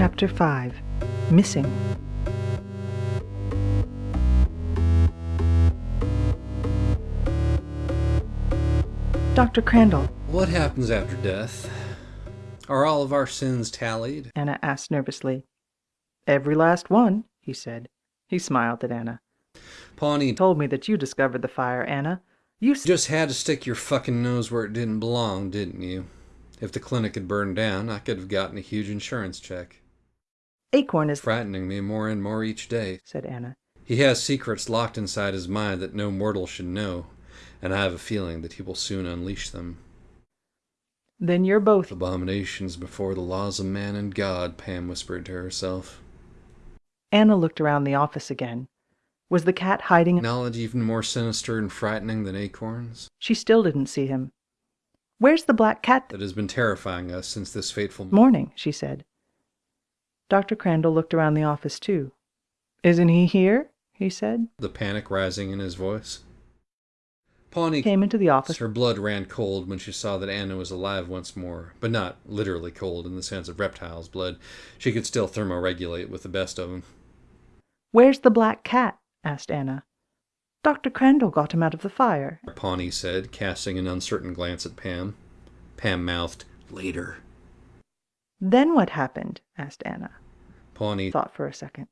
Chapter 5 Missing Dr. Crandall, What happens after death? Are all of our sins tallied? Anna asked nervously. Every last one, he said. He smiled at Anna. Pawnee Told me that you discovered the fire, Anna. You just had to stick your fucking nose where it didn't belong, didn't you? If the clinic had burned down, I could have gotten a huge insurance check. Acorn is Frightening me more and more each day. said Anna. He has secrets locked inside his mind that no mortal should know, and I have a feeling that he will soon unleash them. Then you're both Abominations before the laws of man and God, Pam whispered to herself. Anna looked around the office again. Was the cat hiding? Knowledge even more sinister and frightening than acorns? She still didn't see him. Where's the black cat? That has been terrifying us since this fateful Morning, she said. Dr. Crandall looked around the office too. Isn't he here? he said. the panic rising in his voice. Pawnee Came into the office. Her blood ran cold when she saw that Anna was alive once more, but not literally cold in the sense of reptiles' blood. She could still thermoregulate with the best of them. Where's the black cat? asked Anna. Dr. Crandall got him out of the fire. Pawnee said, casting an uncertain glance at Pam. Pam mouthed, Later. Then what happened? asked Anna. Pawnee, Thought for a second.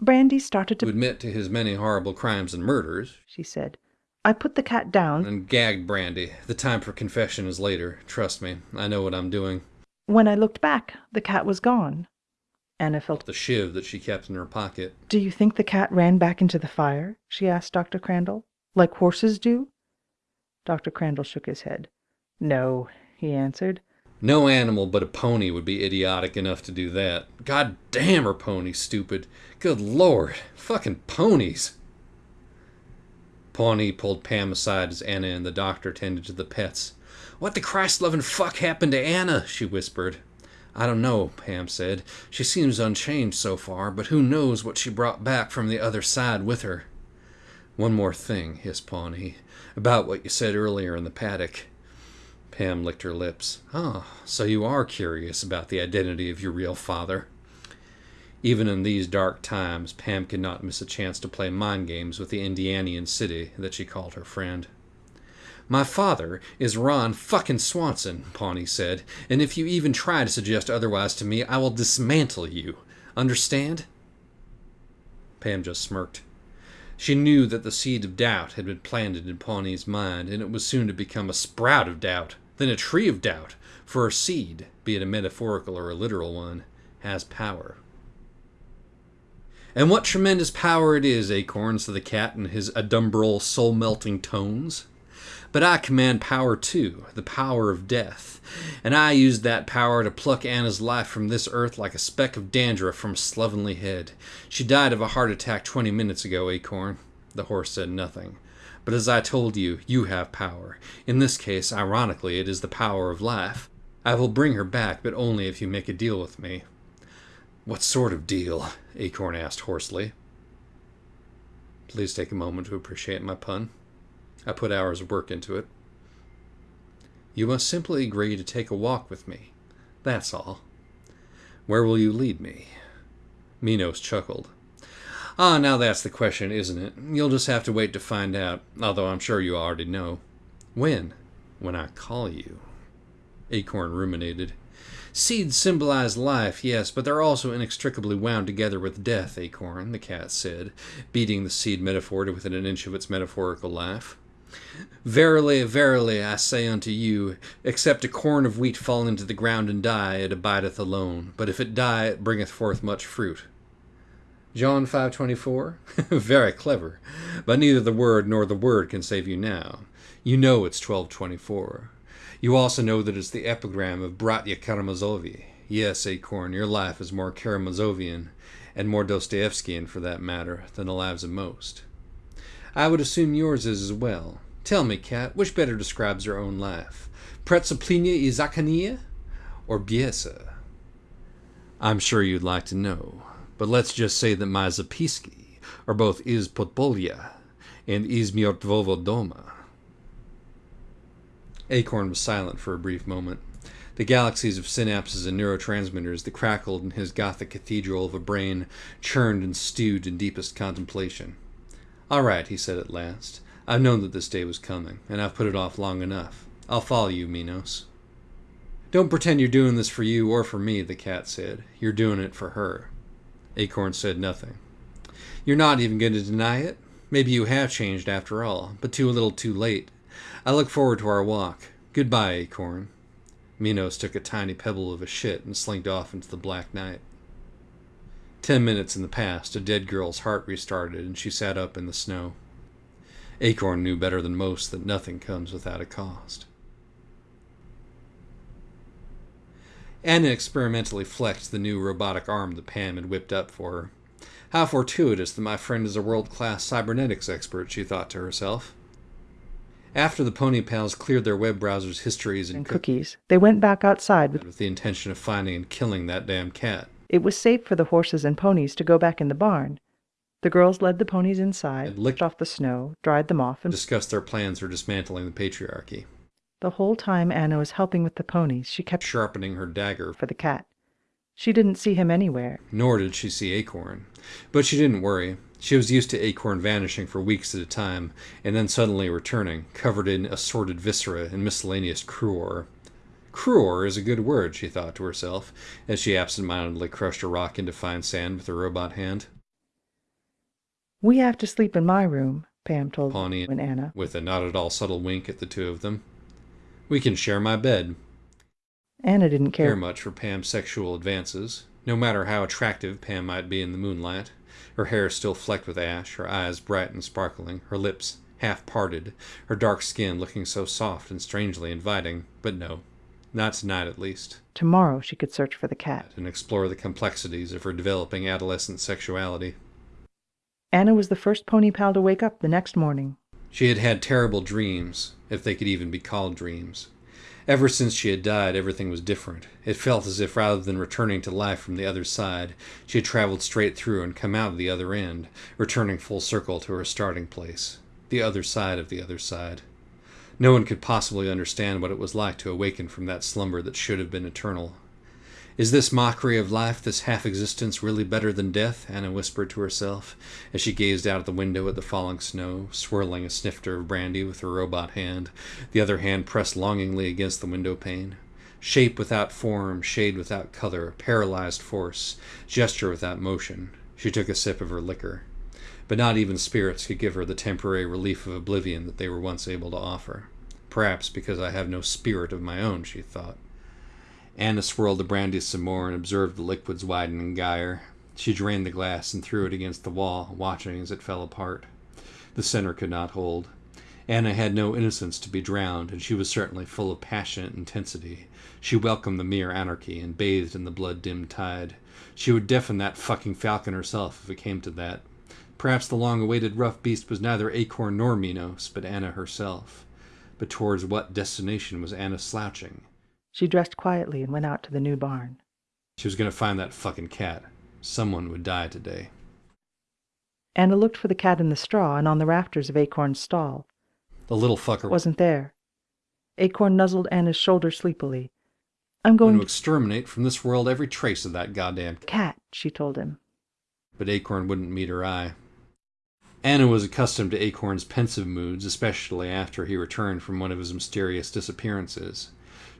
Brandy started to to, admit to his many horrible crimes and murders, she said. I put the cat down. and gagged Brandy. The time for confession is later. Trust me, I know what I'm doing. When I looked back, the cat was gone. Anna felt. The shiv that she kept in her pocket. Do you think the cat ran back into the fire? she asked Dr. Crandall. Like horses do? Dr. Crandall shook his head. No, he answered. No animal but a pony would be idiotic enough to do that. God damn are ponies stupid. Good lord. Fucking ponies. Pawnee pulled Pam aside as Anna and the doctor tended to the pets. What the Christ loving fuck happened to Anna? she whispered. I don't know, Pam said. She seems unchanged so far, but who knows what she brought back from the other side with her. One more thing, hissed Pawnee, about what you said earlier in the paddock. Pam licked her lips. Ah, so you are curious about the identity of your real father. Even in these dark times, Pam could not miss a chance to play mind games with the Indianian city that she called her friend. My father is Ron fucking Swanson, Pawnee said, and if you even try to suggest otherwise to me, I will dismantle you. Understand? Pam just smirked. She knew that the seed of doubt had been planted in Pawnee's mind, and it was soon to become a sprout of doubt, then a tree of doubt, for a seed, be it a metaphorical or a literal one, has power. And what tremendous power it is, Acorn, said the cat in his adumbral, soul melting tones. But I command power too, the power of death. And I used that power to pluck Anna's life from this earth like a speck of dandruff from a slovenly head. She died of a heart attack twenty minutes ago, Acorn. The horse said nothing. But as I told you, you have power. In this case, ironically, it is the power of life. I will bring her back, but only if you make a deal with me. What sort of deal? Acorn asked hoarsely. Please take a moment to appreciate my pun. I put hours of work into it. You must simply agree to take a walk with me. That's all. Where will you lead me? Minos chuckled. Ah, now that's the question, isn't it? You'll just have to wait to find out, although I'm sure you already know. When? When I call you. Acorn ruminated. Seeds symbolize life, yes, but they're also inextricably wound together with death, Acorn, the cat said, beating the seed metaphor to within an inch of its metaphorical life. Verily, verily, I say unto you, except a corn of wheat fall into the ground and die, it abideth alone. But if it die, it bringeth forth much fruit. John 5.24? Very clever. But neither the word nor the word can save you now. You know it's 12.24. You also know that it's the epigram of Bratya Karamazovi. Yes, Acorn, your life is more Karamazovian, and more Dostoevskian for that matter, than the lives of most. I would assume yours is as well. Tell me, Cat, which better describes your own life? Pretzoplinia i or Biesa? I'm sure you'd like to know, but let's just say that my Zapiski are both Iz Potbolya and Iz Myortvovo Doma. Acorn was silent for a brief moment. The galaxies of synapses and neurotransmitters that crackled in his Gothic cathedral of a brain churned and stewed in deepest contemplation. All right, he said at last. I've known that this day was coming, and I've put it off long enough. I'll follow you, Minos. Don't pretend you're doing this for you or for me, the cat said. You're doing it for her. Acorn said nothing. You're not even going to deny it? Maybe you have changed after all, but too little too late. I look forward to our walk. Goodbye, Acorn. Minos took a tiny pebble of a shit and slinked off into the black night. Ten minutes in the past, a dead girl's heart restarted, and she sat up in the snow. Acorn knew better than most that nothing comes without a cost. Anna experimentally flexed the new robotic arm that Pam had whipped up for her. How fortuitous that my friend is a world class cybernetics expert, she thought to herself. After the Pony Pals cleared their web browser's histories and, and cookies, they went back outside with, with the intention of finding and killing that damn cat. It was safe for the horses and ponies to go back in the barn. The girls led the ponies inside, licked- off the snow, dried them off, and Discussed their plans for dismantling the patriarchy, the whole time Anna was helping with the ponies, she kept sharpening her dagger. for the cat. She didn't see him anywhere. Nor did she see Acorn. But she didn't worry. She was used to Acorn vanishing for weeks at a time, and then suddenly returning, covered in assorted viscera and miscellaneous cruor. Cruor is a good word, she thought to herself, as she absent-mindedly crushed a rock into fine sand with her robot hand. We have to sleep in my room, Pam told Pawnee and Anna. with a not at all subtle wink at the two of them. We can share my bed. Anna didn't care care. much for Pam's sexual advances, no matter how attractive Pam might be in the moonlight. Her hair still flecked with ash, her eyes bright and sparkling, her lips half parted, her dark skin looking so soft and strangely inviting. But no, not tonight at least, Tomorrow she could search for the cat. and explore the complexities of her developing adolescent sexuality. Anna was the first pony pal to wake up the next morning. She had had terrible dreams, if they could even be called dreams. Ever since she had died, everything was different. It felt as if rather than returning to life from the other side, she had traveled straight through and come out of the other end, returning full circle to her starting place. The other side of the other side. No one could possibly understand what it was like to awaken from that slumber that should have been eternal. Is this mockery of life, this half existence, really better than death? Anna whispered to herself as she gazed out of the window at the falling snow, swirling a snifter of brandy with her robot hand, the other hand pressed longingly against the window pane. Shape without form, shade without color, paralyzed force, gesture without motion. She took a sip of her liquor. But not even spirits could give her the temporary relief of oblivion that they were once able to offer. Perhaps because I have no spirit of my own, she thought. Anna swirled the brandy some more and observed the liquid's widen widening gyre. She drained the glass and threw it against the wall, watching as it fell apart. The center could not hold. Anna had no innocence to be drowned, and she was certainly full of passionate intensity. She welcomed the mere anarchy and bathed in the blood-dimmed tide. She would deafen that fucking falcon herself if it came to that. Perhaps the long-awaited rough beast was neither Acorn nor Minos, but Anna herself. But towards what destination was Anna slouching? She dressed quietly and went out to the new barn. She was going to find that fucking cat. Someone would die today. Anna looked for the cat in the straw and on the rafters of Acorn's stall. The little fucker wasn't there. Acorn nuzzled Anna's shoulder sleepily. I'm going to exterminate from this world every trace of that goddamn cat, she told him. But Acorn wouldn't meet her eye. Anna was accustomed to Acorn's pensive moods, especially after he returned from one of his mysterious disappearances.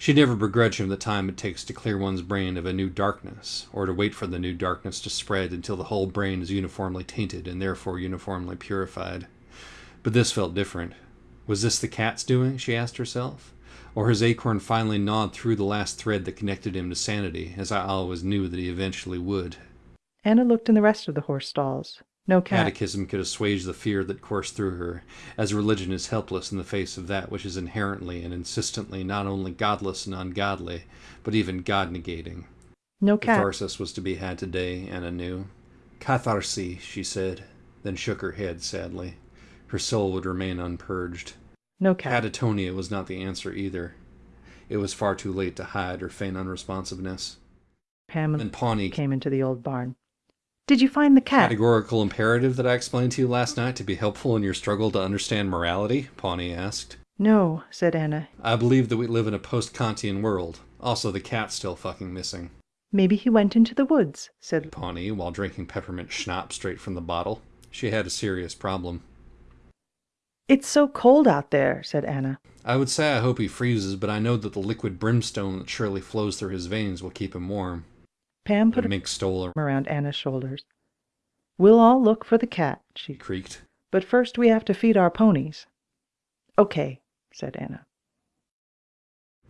She never begrudged him the time it takes to clear one's brain of a new darkness, or to wait for the new darkness to spread until the whole brain is uniformly tainted and therefore uniformly purified. But this felt different. Was this the cat's doing, she asked herself? Or has Acorn finally gnawed through the last thread that connected him to sanity, as I always knew that he eventually would? Anna looked in the rest of the horse stalls. No cat. Catechism could assuage the fear that coursed through her, as religion is helpless in the face of that which is inherently and insistently not only godless and ungodly, but even God negating. No cat. Catharsis was to be had today, Anna knew. Catharsis, she said, then shook her head sadly. Her soul would remain unpurged. No cat. Catatonia was not the answer either. It was far too late to hide or feign unresponsiveness. Pam And Pawnee came into the old barn. Did you find the cat? categorical imperative that I explained to you last night to be helpful in your struggle to understand morality? Pawnee asked. No, said Anna. I believe that we live in a post-Kantian world. Also, the cat's still fucking missing. Maybe he went into the woods, said Pawnee, while drinking peppermint schnapps straight from the bottle. She had a serious problem. It's so cold out there, said Anna. I would say I hope he freezes, but I know that the liquid brimstone that surely flows through his veins will keep him warm. Pam put mink stole around Anna's shoulders. We'll all look for the cat, she creaked. but first we have to feed our ponies. Okay, said Anna.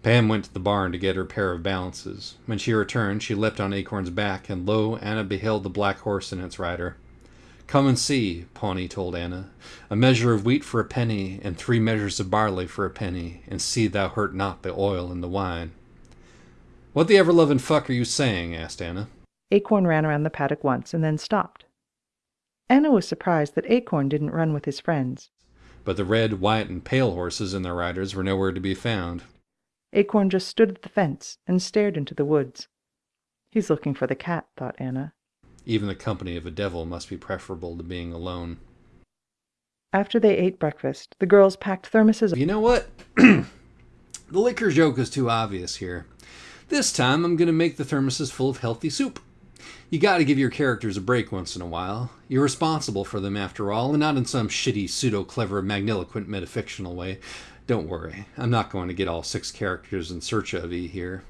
Pam went to the barn to get her pair of balances. When she returned, she leapt on Acorn's back, and lo, Anna beheld the black horse and its rider. Come and see, Pawnee told Anna. A measure of wheat for a penny, and three measures of barley for a penny, and see thou hurt not the oil and the wine. What the ever loving fuck are you saying? asked Anna. Acorn ran around the paddock once and then stopped. Anna was surprised that Acorn didn't run with his friends. But the red, white, and pale horses and their riders were nowhere to be found. Acorn just stood at the fence and stared into the woods. He's looking for the cat, thought Anna. Even the company of a devil must be preferable to being alone. After they ate breakfast, the girls packed thermoses. You know what? the liquor joke is too obvious here. This time I'm going to make the thermoses full of healthy soup. You got to give your characters a break once in a while. You're responsible for them after all, and not in some shitty, pseudo clever, magniloquent, metafictional way. Don't worry, I'm not going to get all six characters in search of you here.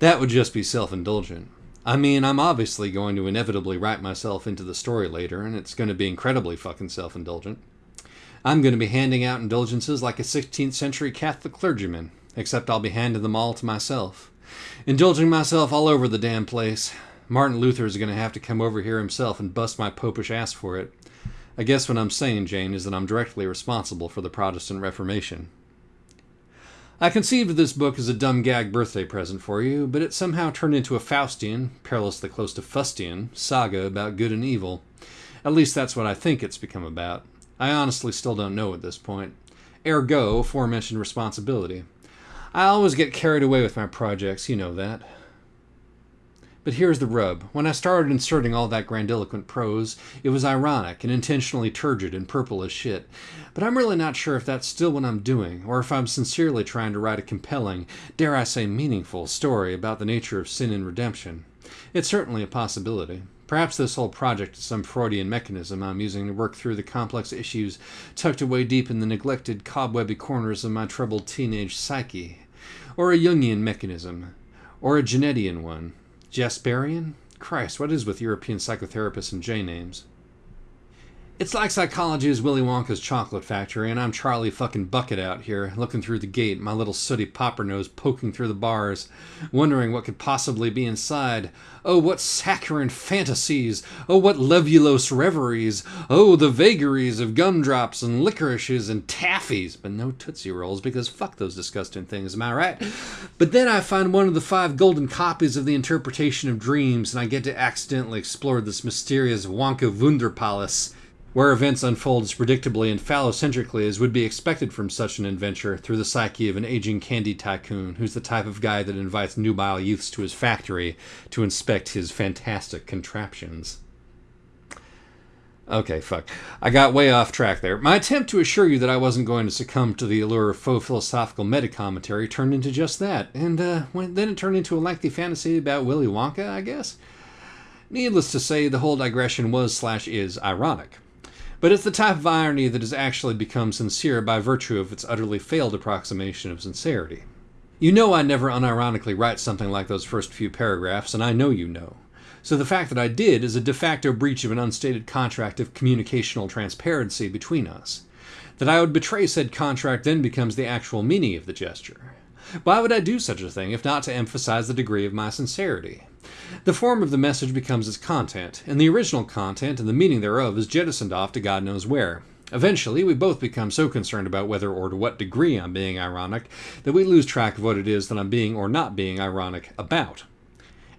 That would just be self indulgent. I mean, I'm obviously going to inevitably write myself into the story later, and it's going to be incredibly fucking self indulgent. I'm going to be handing out indulgences like a 16th century Catholic clergyman, except I'll be handing them all to myself. Indulging myself all over the damn place. Martin Luther is going to have to come over here himself and bust my popish ass for it. I guess what I'm saying, Jane, is that I'm directly responsible for the Protestant Reformation. I conceived this book as a dumb gag birthday present for you, but it somehow turned into a Faustian, perilously close to Fustian, saga about good and evil. At least that's what I think it's become about. I honestly still don't know at this point. Ergo, aforementioned responsibility. I always get carried away with my projects, you know that. But here's the rub. When I started inserting all that grandiloquent prose, it was ironic and intentionally turgid and purple as shit. But I'm really not sure if that's still what I'm doing, or if I'm sincerely trying to write a compelling, dare I say meaningful, story about the nature of sin and redemption. It's certainly a possibility. Perhaps this whole project is some Freudian mechanism I'm using to work through the complex issues tucked away deep in the neglected, cobwebby corners of my troubled teenage psyche. Or a Jungian mechanism. Or a Janetian one. Jasperian? Christ, what is with European psychotherapists and J names? It's like psychology is Willy Wonka's chocolate factory, and I'm Charlie fucking Bucket out here, looking through the gate, my little sooty popper nose poking through the bars, wondering what could possibly be inside. Oh, what saccharine fantasies! Oh, what levulose reveries! Oh, the vagaries of gumdrops and licorices and taffies! But no Tootsie Rolls, because fuck those disgusting things, am I right? But then I find one of the five golden copies of the interpretation of dreams, and I get to accidentally explore this mysterious Wonka Wunderpalace where events unfold as predictably and phallocentrically as would be expected from such an adventure through the psyche of an aging candy tycoon who's the type of guy that invites nubile youths to his factory to inspect his fantastic contraptions. Okay, fuck. I got way off track there. My attempt to assure you that I wasn't going to succumb to the allure of faux philosophical meta-commentary turned into just that, and uh, when, then it turned into a lengthy fantasy about Willy Wonka, I guess? Needless to say, the whole digression was slash is ironic. But it's the type of irony that has actually become sincere by virtue of its utterly failed approximation of sincerity. You know I never unironically write something like those first few paragraphs, and I know you know. So the fact that I did is a de facto breach of an unstated contract of communicational transparency between us. That I would betray said contract then becomes the actual meaning of the gesture. Why would I do such a thing if not to emphasize the degree of my sincerity? The form of the message becomes its content, and the original content and the meaning thereof is jettisoned off to God knows where. Eventually, we both become so concerned about whether or to what degree I'm being ironic that we lose track of what it is that I'm being or not being ironic about.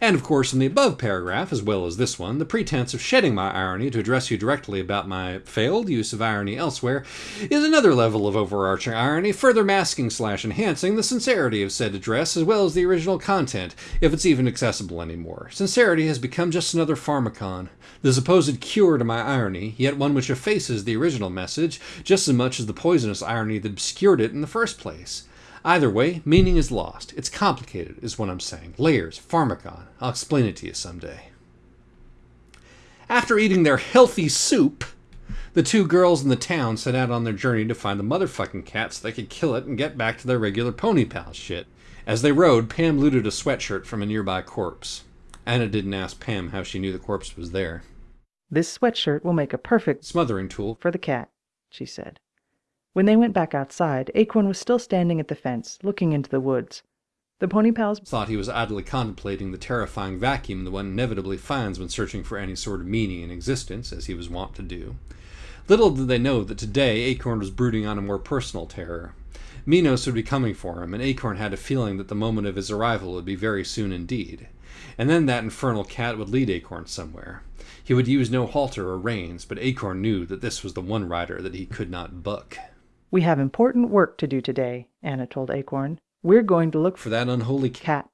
And of course, in the above paragraph, as well as this one, the pretense of shedding my irony to address you directly about my failed use of irony elsewhere is another level of overarching irony, further masking slash enhancing the sincerity of said address as well as the original content, if it's even accessible anymore. Sincerity has become just another pharmacon, the supposed cure to my irony, yet one which effaces the original message just as much as the poisonous irony that obscured it in the first place. Either way, meaning is lost. It's complicated, is what I'm saying. Layers, pharmacon. I'll explain it to you someday. After eating their healthy soup, the two girls in the town set out on their journey to find the motherfucking cat so they could kill it and get back to their regular pony pal shit. As they rode, Pam looted a sweatshirt from a nearby corpse. Anna didn't ask Pam how she knew the corpse was there. This sweatshirt will make a perfect Smothering tool. for the cat, she said. When they went back outside, Acorn was still standing at the fence, looking into the woods. The pony pals Thought he was idly contemplating the terrifying vacuum that one inevitably finds when searching for any sort of meaning in existence, as he was wont to do. Little did they know that today Acorn was brooding on a more personal terror. Minos would be coming for him, and Acorn had a feeling that the moment of his arrival would be very soon indeed. And then that infernal cat would lead Acorn somewhere. He would use no halter or reins, but Acorn knew that this was the one rider that he could not buck. We have important work to do today, Anna told Acorn. We're going to look For that unholy cat.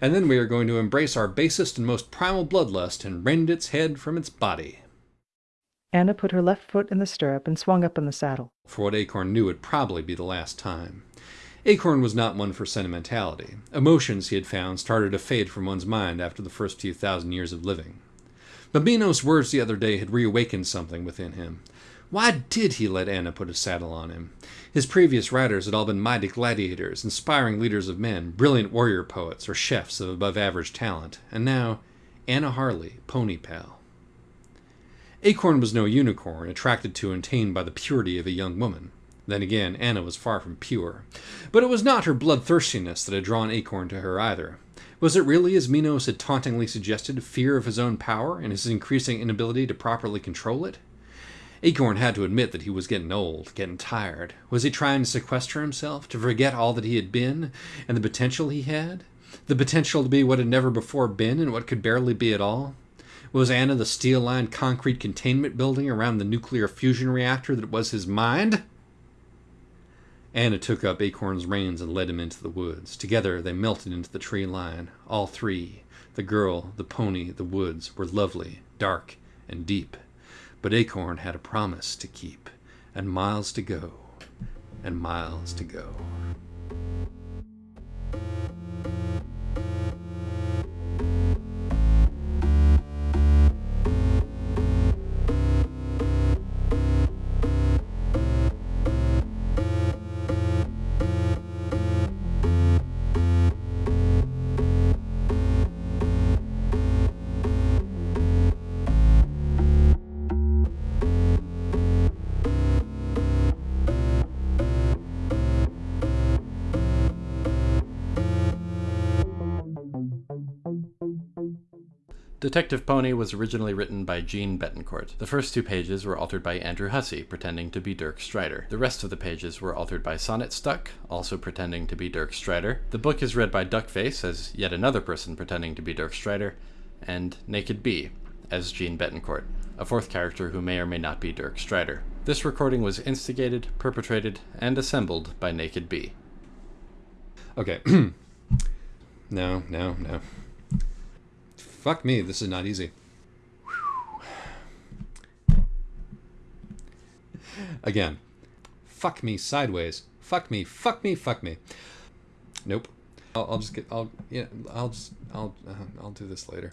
And then we are going to embrace our basest and most primal bloodlust and rend its head from its body. Anna put her left foot in the stirrup and swung up in the saddle. For what Acorn knew would probably be the last time. Acorn was not one for sentimentality. Emotions, he had found, started to fade from one's mind after the first few thousand years of living. But Minos' words the other day had reawakened something within him. Why did he let Anna put a saddle on him? His previous riders had all been mighty gladiators, inspiring leaders of men, brilliant warrior poets, or chefs of above average talent. And now, Anna Harley, pony pal. Acorn was no unicorn, attracted to and tamed by the purity of a young woman. Then again, Anna was far from pure. But it was not her bloodthirstiness that had drawn Acorn to her either. Was it really, as Minos had tauntingly suggested, fear of his own power and his increasing inability to properly control it? Acorn had to admit that he was getting old, getting tired. Was he trying to sequester himself, to forget all that he had been, and the potential he had? The potential to be what had never before been and what could barely be at all? Was Anna the steel lined concrete containment building around the nuclear fusion reactor that was his mind? Anna took up Acorn's reins and led him into the woods. Together they melted into the tree line. All three the girl, the pony, the woods were lovely, dark, and deep. But Acorn had a promise to keep, and miles to go, and miles to go. Detective Pony was originally written by Jeanne Betancourt. The first two pages were altered by Andrew Hussie, pretending to be Dirk Strider. The rest of the pages were altered by Sonnet Stuck, also pretending to be Dirk Strider. The book is read by Duckface as yet another person pretending to be Dirk Strider, and Naked Bee as Jeanne Betancourt, a fourth character who may or may not be Dirk Strider. This recording was instigated, perpetrated, and assembled by Naked Bee. Okay. no, no, no. Fuck me, this is not easy. Again. Fuck me sideways. Fuck me, fuck me, fuck me. Nope. I'll, I'll just get, I'll, yeah, I'll just, I'll, uh, I'll do this later.